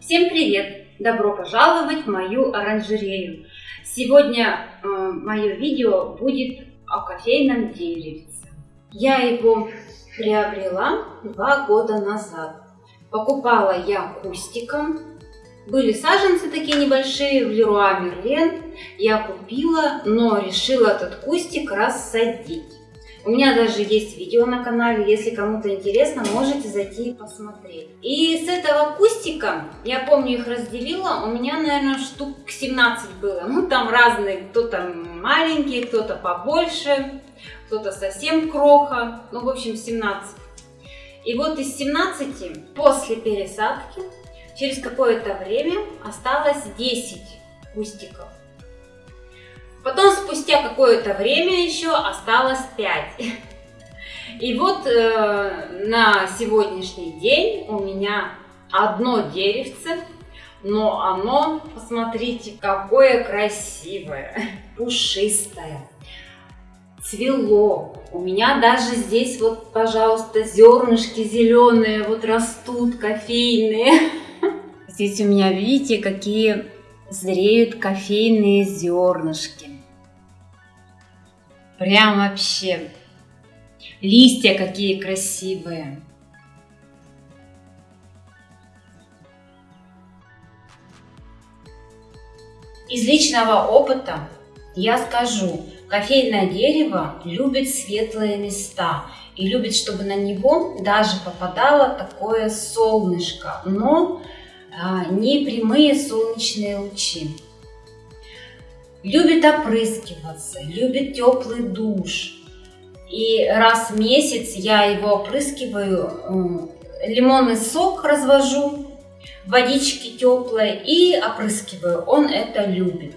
Всем привет! Добро пожаловать в мою оранжерею! Сегодня э, мое видео будет о кофейном деревце. Я его приобрела два года назад. Покупала я кустиком. Были саженцы такие небольшие в Леруа Мерлен. Я купила, но решила этот кустик рассадить. У меня даже есть видео на канале, если кому-то интересно, можете зайти и посмотреть. И с этого кустика, я помню их разделила, у меня, наверное, штук 17 было. Ну, там разные, кто-то маленький, кто-то побольше, кто-то совсем кроха, ну, в общем, 17. И вот из 17 после пересадки через какое-то время осталось 10 кустиков. Потом спустя какое-то время еще осталось 5. И вот э, на сегодняшний день у меня одно деревце, но оно, посмотрите, какое красивое, пушистое, цвело. У меня даже здесь вот, пожалуйста, зернышки зеленые вот растут, кофейные. Здесь у меня, видите, какие зреют кофейные зернышки. Прям вообще. Листья какие красивые. Из личного опыта я скажу, кофейное дерево любит светлые места и любит, чтобы на него даже попадало такое солнышко, но а, не прямые солнечные лучи. Любит опрыскиваться, любит теплый душ. И раз в месяц я его опрыскиваю, лимонный сок развожу, водички теплые и опрыскиваю. Он это любит.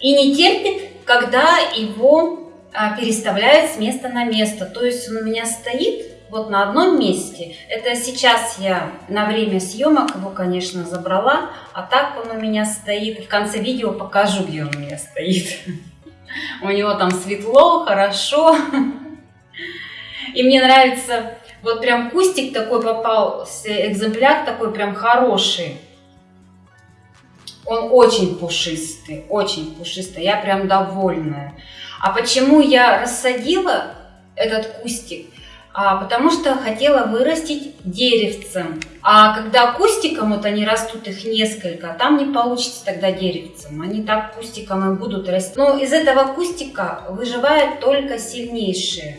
И не терпит, когда его а, переставляют с места на место. То есть он у меня стоит вот на одном месте. Это сейчас я на время съемок его, конечно, забрала, а так он у меня стоит. В конце видео покажу, где он у меня стоит. У него там светло, хорошо. И мне нравится, вот прям кустик такой попался, экземпляр такой прям хороший. Он очень пушистый, очень пушистый, я прям довольная. А почему я рассадила этот кустик? А, потому что хотела вырастить деревцем. А когда кустиком, вот они растут, их несколько, там не получится тогда деревцем. Они так кустиком и будут расти. Но из этого кустика выживают только сильнейшие.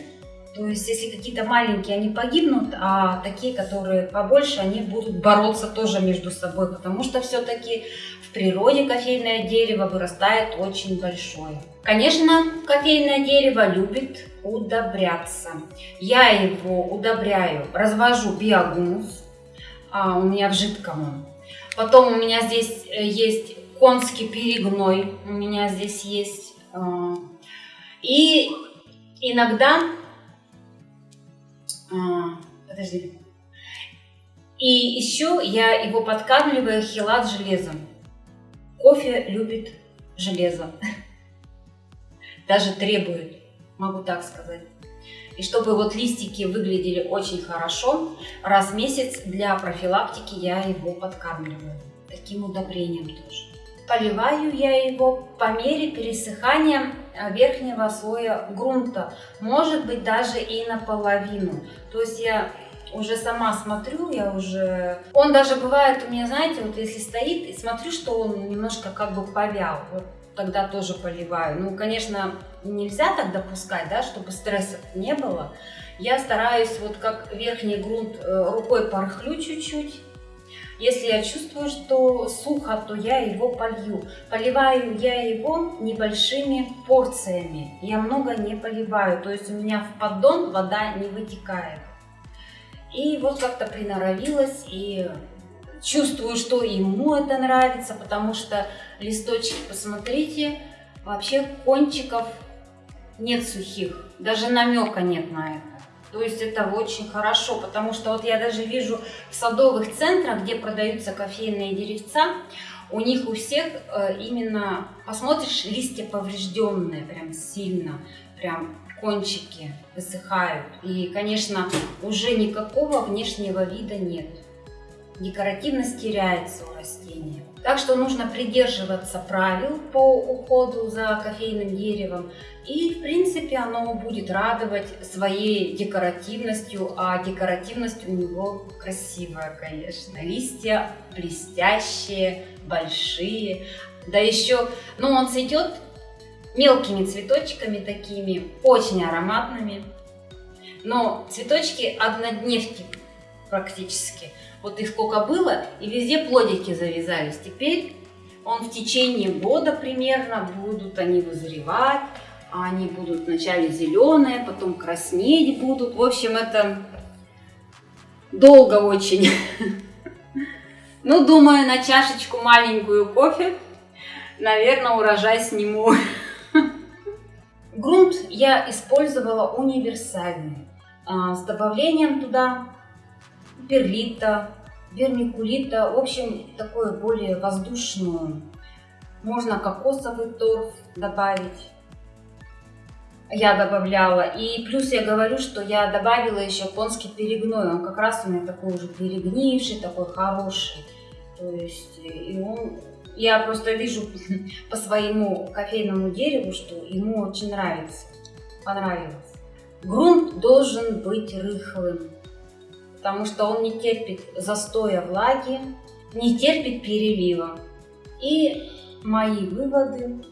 То есть, если какие-то маленькие, они погибнут, а такие, которые побольше, они будут бороться тоже между собой, потому что все-таки в природе кофейное дерево вырастает очень большое. Конечно, кофейное дерево любит удобряться. Я его удобряю, развожу биогумус, а, у меня в жидком. Потом у меня здесь э, есть конский перегной, у меня здесь есть. А, и иногда подожди. И еще я его подкармливаю хилат железом. Кофе любит железо. Даже требует, могу так сказать. И чтобы вот листики выглядели очень хорошо, раз в месяц для профилактики я его подкармливаю. Таким удобрением тоже. Поливаю я его по мере пересыхания э, верхнего слоя грунта, может быть даже и наполовину. То есть я уже сама смотрю, я уже... Он даже бывает у меня, знаете, вот если стоит, и смотрю, что он немножко как бы повял, вот тогда тоже поливаю. Ну, конечно, нельзя так допускать, да, чтобы стресса не было. Я стараюсь вот как верхний грунт э, рукой порхлю чуть-чуть, если я чувствую, что сухо, то я его полью. Поливаю я его небольшими порциями. Я много не поливаю, то есть у меня в поддон вода не вытекает. И вот как-то приноровилась и чувствую, что ему это нравится, потому что листочки, посмотрите, вообще кончиков нет сухих, даже намека нет на это. То есть это очень хорошо, потому что вот я даже вижу в садовых центрах, где продаются кофейные деревца, у них у всех э, именно, посмотришь, листья поврежденные прям сильно, прям кончики высыхают. И, конечно, уже никакого внешнего вида нет. Декоративность теряется у растения. Так что нужно придерживаться правил по уходу за кофейным деревом. И, в принципе, оно будет радовать своей декоративностью, а декоративность у него красивая, конечно. Листья блестящие, большие. Да еще, ну, он цветет мелкими цветочками такими, очень ароматными. Но цветочки однодневки практически. Вот их сколько было, и везде плодики завязались. Теперь он в течение года примерно будут они вызревать. Они будут вначале зеленые, потом краснеть будут. В общем, это долго очень. Ну, думаю, на чашечку маленькую кофе, наверное, урожай сниму. Грунт я использовала универсальный, а, с добавлением туда перлита, вермикулита, в общем, такую более воздушную. Можно кокосовый торф добавить. Я добавляла. И плюс я говорю, что я добавила еще японский перегной. Он как раз у меня такой уже перегнивший, такой хороший. То есть, и он, я просто вижу по своему кофейному дереву, что ему очень нравится, понравилось. Грунт должен быть рыхлым потому что он не терпит застоя влаги, не терпит перелива. И мои выводы,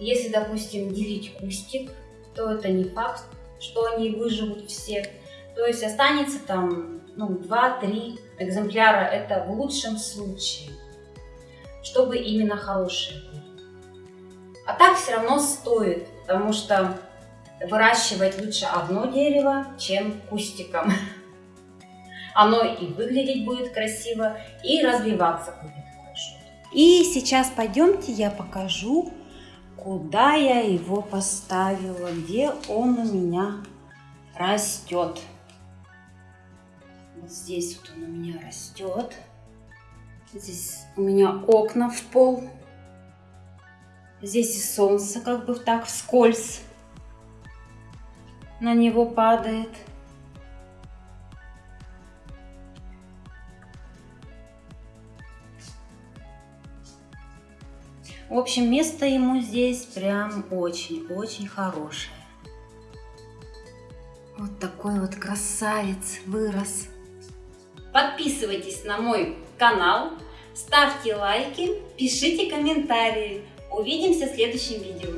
если, допустим, делить кустик, то это не факт, что они выживут все. То есть останется там ну, 2-3 экземпляра, это в лучшем случае, чтобы именно хорошие были. А так все равно стоит, потому что выращивать лучше одно дерево, чем кустиком. Оно и выглядеть будет красиво, и развиваться будет хорошо. И сейчас пойдемте, я покажу, куда я его поставила, где он у меня растет. Вот здесь вот он у меня растет. Здесь у меня окна в пол. Здесь и солнце как бы так вскользь на него падает. В общем, место ему здесь прям очень-очень хорошее. Вот такой вот красавец вырос. Подписывайтесь на мой канал, ставьте лайки, пишите комментарии. Увидимся в следующем видео.